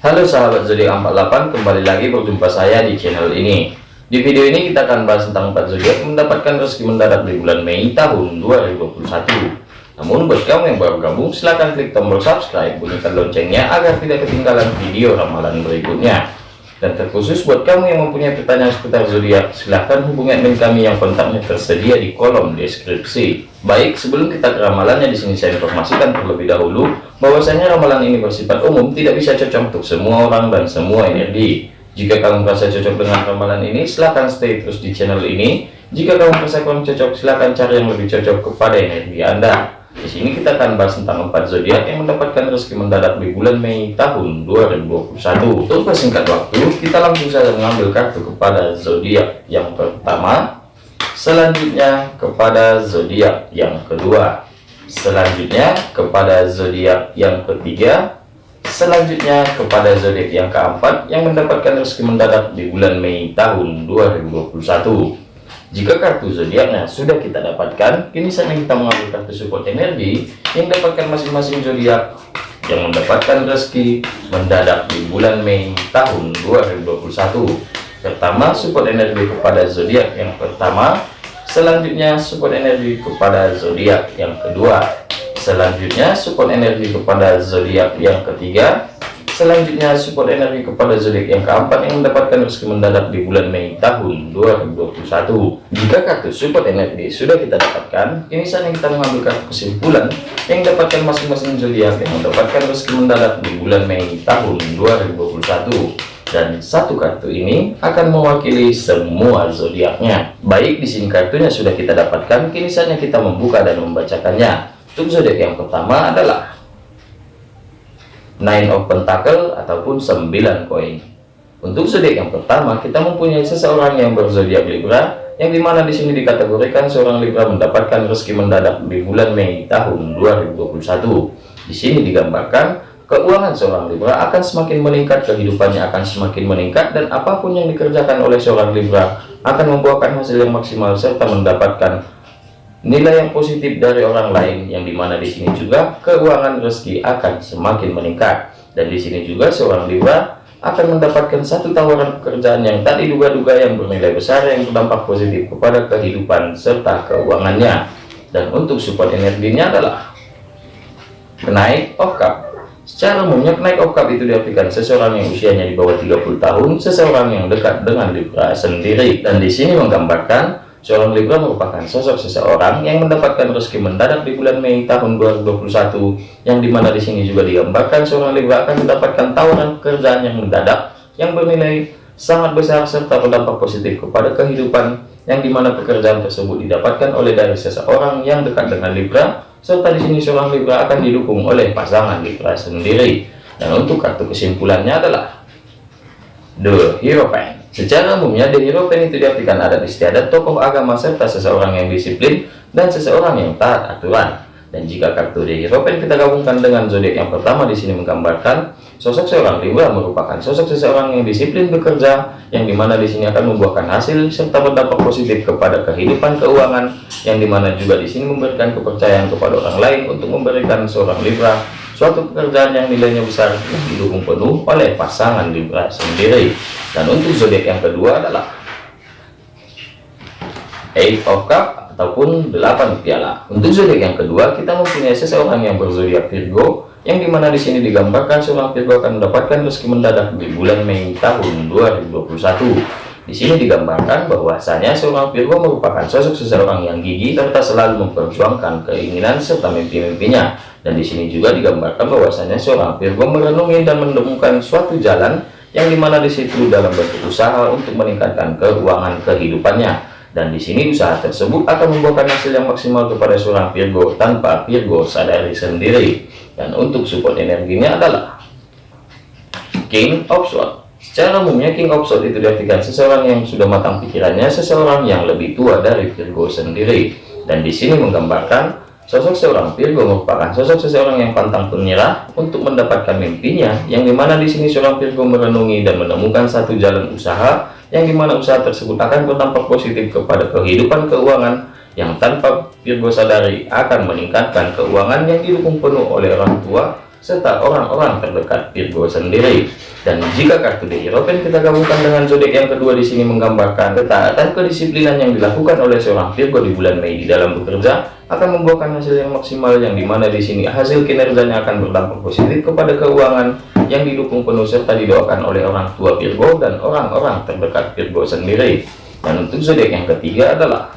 Halo sahabat zodiak 48 kembali lagi berjumpa saya di channel ini. Di video ini kita akan bahas tentang 4 zodiak mendapatkan rezeki mendadak di bulan Mei tahun 2021 namun buat kamu yang baru gabung silahkan klik tombol subscribe bunyikan loncengnya agar tidak ketinggalan video ramalan berikutnya dan terkhusus buat kamu yang mempunyai pertanyaan seputar zodiak, silahkan hubungi admin kami yang kontaknya tersedia di kolom deskripsi. Baik, sebelum kita ke ramalannya di sini saya informasikan terlebih dahulu bahwasanya ramalan ini bersifat umum, tidak bisa cocok untuk semua orang dan semua energi. Jika kamu merasa cocok dengan ramalan ini, silahkan stay terus di channel ini. Jika kamu merasa kurang cocok, silahkan cari yang lebih cocok kepada energi Anda. Di sini kita akan bahas tentang empat zodiak yang mendapatkan rezeki mendadak di bulan Mei tahun 2021. Untuk persingkat waktu, kita langsung saja mengambil kartu kepada zodiak yang pertama, selanjutnya kepada zodiak yang kedua, selanjutnya kepada zodiak yang ketiga, selanjutnya kepada zodiak yang keempat yang mendapatkan rezeki mendadak di bulan Mei tahun 2021. Jika kartu zodiaknya sudah kita dapatkan, kini saatnya kita mengambil kartu support energi yang dapatkan masing-masing zodiak yang mendapatkan rezeki mendadak di bulan Mei tahun 2021. Pertama, support energi kepada zodiak yang pertama, selanjutnya support energi kepada zodiak yang kedua, selanjutnya support energi kepada zodiak yang ketiga, Selanjutnya support energi kepada zodiak yang keempat yang mendapatkan rezeki mendadak di bulan Mei tahun 2021. Jika kartu support energi sudah kita dapatkan, ini saatnya kita mengambil kartu kesimpulan yang dapatkan masing-masing zodiak yang mendapatkan rezeki mendadak di bulan Mei tahun 2021. Dan satu kartu ini akan mewakili semua zodiaknya. Baik di sini kartunya sudah kita dapatkan, kini saatnya kita membuka dan membacakannya. Untuk zodiak yang pertama adalah nine of pentacle ataupun 9 koin. Untuk zodiak yang pertama kita mempunyai seseorang yang berzodiak Libra yang di mana di sini dikategorikan seorang Libra mendapatkan rezeki mendadak di bulan Mei tahun 2021 di sini digambarkan keuangan seorang Libra akan semakin meningkat kehidupannya akan semakin meningkat dan apa pun yang dikerjakan oleh seorang Libra akan membuahkan hasil yang maksimal serta mendapatkan nilai yang positif dari orang lain yang di mana di sini juga keuangan rezeki akan semakin meningkat. Dan di sini juga seorang Libra akan mendapatkan satu tawaran pekerjaan yang tak diduga-duga yang bernilai besar yang berdampak positif kepada kehidupan serta keuangannya. Dan untuk support energinya adalah kenaik of cup secara umumnya kenaik of cup itu diartikan seseorang yang usianya di bawah 30 tahun seseorang yang dekat dengan Libra sendiri. Dan di sini menggambarkan Seorang Libra merupakan sosok seseorang yang mendapatkan rezeki mendadak di bulan Mei tahun 2021 yang di mana di sini juga digambarkan seorang Libra akan mendapatkan tawaran pekerjaan yang mendadak yang bernilai sangat besar serta berdampak positif kepada kehidupan yang di mana pekerjaan tersebut didapatkan oleh dari seseorang yang dekat dengan Libra serta di sini seorang Libra akan didukung oleh pasangan Libra sendiri. Dan untuk kartu kesimpulannya adalah The Hierophant Secara umumnya, The Hierophant itu diartikan adat istiadat tokoh agama serta seseorang yang disiplin dan seseorang yang taat aturan. Dan jika kartu The Hierophant kita gabungkan dengan zodiak yang pertama di sini menggambarkan sosok seorang Libra merupakan sosok seseorang yang disiplin bekerja yang di mana di sini akan membuahkan hasil serta berdampak positif kepada kehidupan keuangan yang di mana juga di sini memberikan kepercayaan kepada orang lain untuk memberikan seorang Libra suatu pekerjaan yang nilainya besar didukung penuh oleh pasangan sendiri. Dan untuk zodiak yang kedua adalah Eight of Cup ataupun delapan piala. Untuk zodiak yang kedua kita mempunyai seseorang yang berzodiak Virgo yang di mana di sini digambarkan seorang Virgo akan mendapatkan rezeki mendadak di bulan Mei tahun 2021 di sini digambarkan bahwasanya seorang Virgo merupakan sosok seseorang yang gigih serta selalu memperjuangkan keinginan serta mimpi-mimpinya. Dan di sini juga digambarkan bahwasanya seorang Virgo merenungi dan menemukan suatu jalan yang di mana di situ dalam bentuk usaha untuk meningkatkan keuangan kehidupannya. Dan di sini usaha tersebut akan membuahkan hasil yang maksimal kepada seorang Virgo tanpa Virgo sadari sendiri. Dan untuk support energinya adalah King of Swords. Secara umumnya King of Swords itu diartikan seseorang yang sudah matang pikirannya, seseorang yang lebih tua dari Virgo sendiri. Dan di sini menggambarkan sosok seorang Virgo merupakan sosok seseorang yang pantang penyerah untuk mendapatkan mimpinya, yang di mana di sini seorang Virgo merenungi dan menemukan satu jalan usaha, yang di mana usaha tersebut akan berdampak positif kepada kehidupan keuangan yang tanpa Virgo sadari akan meningkatkan keuangan yang didukung penuh oleh orang tua serta orang-orang terdekat Virgo sendiri. Dan jika kartu The Hierophant kita gabungkan dengan zodiak yang kedua di sini menggambarkan ketaatan kedisiplinan yang dilakukan oleh seorang Virgo di bulan Mei di dalam bekerja akan membuahkan hasil yang maksimal yang di mana di sini hasil kinerjanya akan berdampak positif kepada keuangan yang didukung penuh serta didoakan oleh orang tua Virgo dan orang-orang terdekat Virgo sendiri. Dan untuk zodiak yang ketiga adalah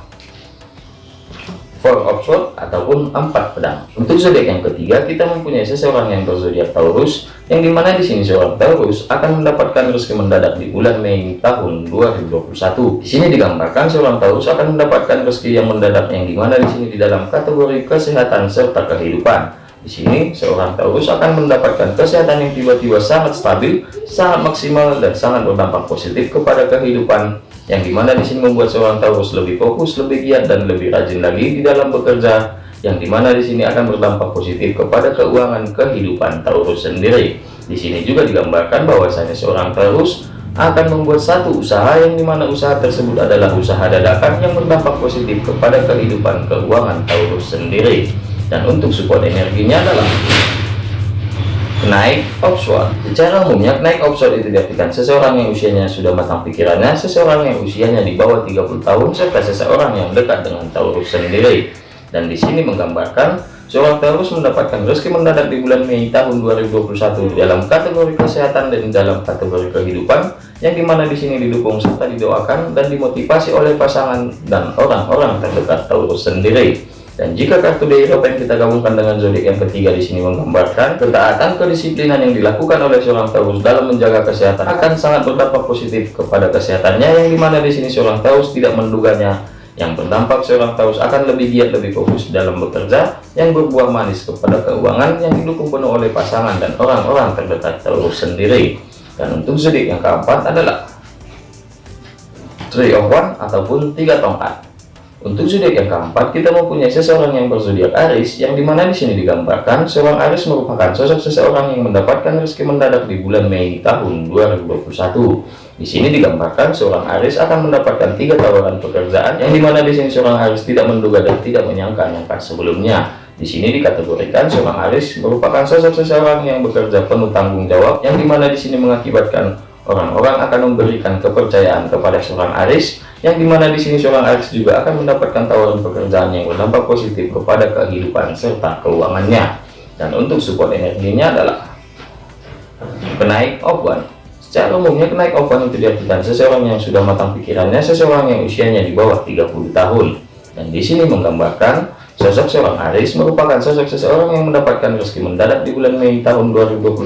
Four of Swords ataupun empat pedang. Untuk zodiak yang ketiga, kita mempunyai seseorang yang berzodiak Taurus, yang di mana di sini seorang Taurus akan mendapatkan rezeki mendadak di bulan Mei tahun 2021. Di sini digambarkan seorang Taurus akan mendapatkan rezeki yang mendadak, yang di mana di sini di dalam kategori kesehatan serta kehidupan. Di sini, seorang Taurus akan mendapatkan kesehatan yang tiba-tiba sangat stabil, sangat maksimal, dan sangat berdampak positif kepada kehidupan yang di mana di sini membuat seorang Taurus lebih fokus, lebih giat dan lebih rajin lagi di dalam bekerja, yang di mana di sini akan berdampak positif kepada keuangan kehidupan Taurus sendiri. Di sini juga digambarkan bahwasanya seorang Taurus akan membuat satu usaha yang di mana usaha tersebut adalah usaha dadakan yang berdampak positif kepada kehidupan keuangan Taurus sendiri. Dan untuk support energinya adalah naik offshore. Secara umumnya naik offshore itu diartikan seseorang yang usianya sudah matang pikirannya seseorang yang usianya di bawah 30 tahun serta seseorang yang dekat dengan Taurus sendiri. Dan di sini menggambarkan seorang Taurus mendapatkan rezeki mendadak di bulan Mei tahun 2021 dalam kategori kesehatan dan dalam kategori kehidupan yang di mana di sini didukung serta didoakan dan dimotivasi oleh pasangan dan orang-orang terdekat Taurus sendiri dan jika kartu dari yang kita gabungkan dengan zodiak yang ketiga di sini menggambarkan ketaatan kedisiplinan yang dilakukan oleh seorang Taurus dalam menjaga kesehatan akan sangat berdampak positif kepada kesehatannya yang di mana di sini seorang Taurus tidak menduganya. Yang berdampak seorang Taurus akan lebih giat lebih fokus dalam bekerja yang berbuah manis kepada keuangan yang didukung penuh oleh pasangan dan orang-orang terdekat Taurus sendiri. Dan untuk zodiak yang keempat adalah Three of One ataupun tiga tongkat untuk zodiak yang keempat, kita mempunyai seseorang yang berzodiak Aris, yang di mana di sini digambarkan seorang Aris merupakan sosok seseorang yang mendapatkan rezeki mendadak di bulan Mei tahun 2021. Di sini digambarkan seorang Aris akan mendapatkan tiga tawaran pekerjaan, yang di mana di sini seorang Aris tidak menduga dan tidak menyangka-nyangka sebelumnya. Di sini dikategorikan seorang Aris merupakan sosok seseorang yang bekerja penuh tanggung jawab, yang di mana di sini mengakibatkan orang-orang akan memberikan kepercayaan kepada seorang Aris yang di mana di sini seorang Aries juga akan mendapatkan tawaran pekerjaan yang berdampak positif kepada kehidupan serta keuangannya. Dan untuk support energinya adalah kenaik one secara umumnya kenaik one itu diartikan seseorang yang sudah matang pikirannya seseorang yang usianya di bawah 30 tahun. Dan di sini menggambarkan Sosok seorang Aris merupakan sosok seseorang yang mendapatkan rezeki mendadak di bulan Mei tahun 2021,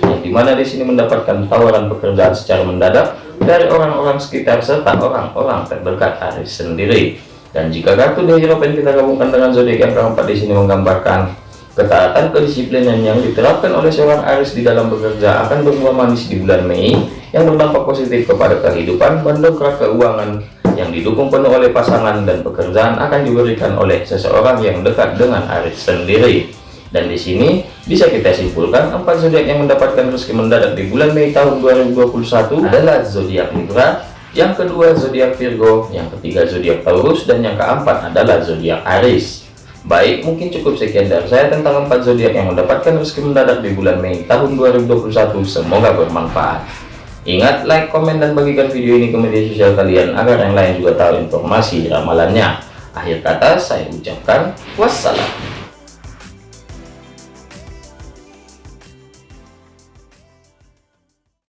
yang di mana di sini mendapatkan tawaran pekerjaan secara mendadak dari orang-orang sekitar serta orang-orang terdekat Aris sendiri. Dan jika kartu The Hero kita gabungkan dengan zodiak yang keempat di sini menggambarkan ketaatan kedisiplinan yang diterapkan oleh seorang Aris di dalam bekerja akan berbuah manis di bulan Mei yang berdampak positif kepada kehidupan, mendongkrak keuangan, yang didukung penuh oleh pasangan dan pekerjaan akan diberikan oleh seseorang yang dekat dengan Aris sendiri. Dan di sini bisa kita simpulkan empat zodiak yang mendapatkan rezeki mendadak di bulan Mei tahun 2021 adalah zodiak Libra, yang kedua zodiak Virgo, yang ketiga zodiak Taurus, dan yang keempat adalah zodiak Aries. Baik, mungkin cukup sekian dari saya tentang empat zodiak yang mendapatkan rezeki mendadak di bulan Mei tahun 2021. Semoga bermanfaat. Ingat, like, komen, dan bagikan video ini ke media sosial kalian agar yang lain juga tahu informasi ramalannya. Akhir kata, saya ucapkan wassalam.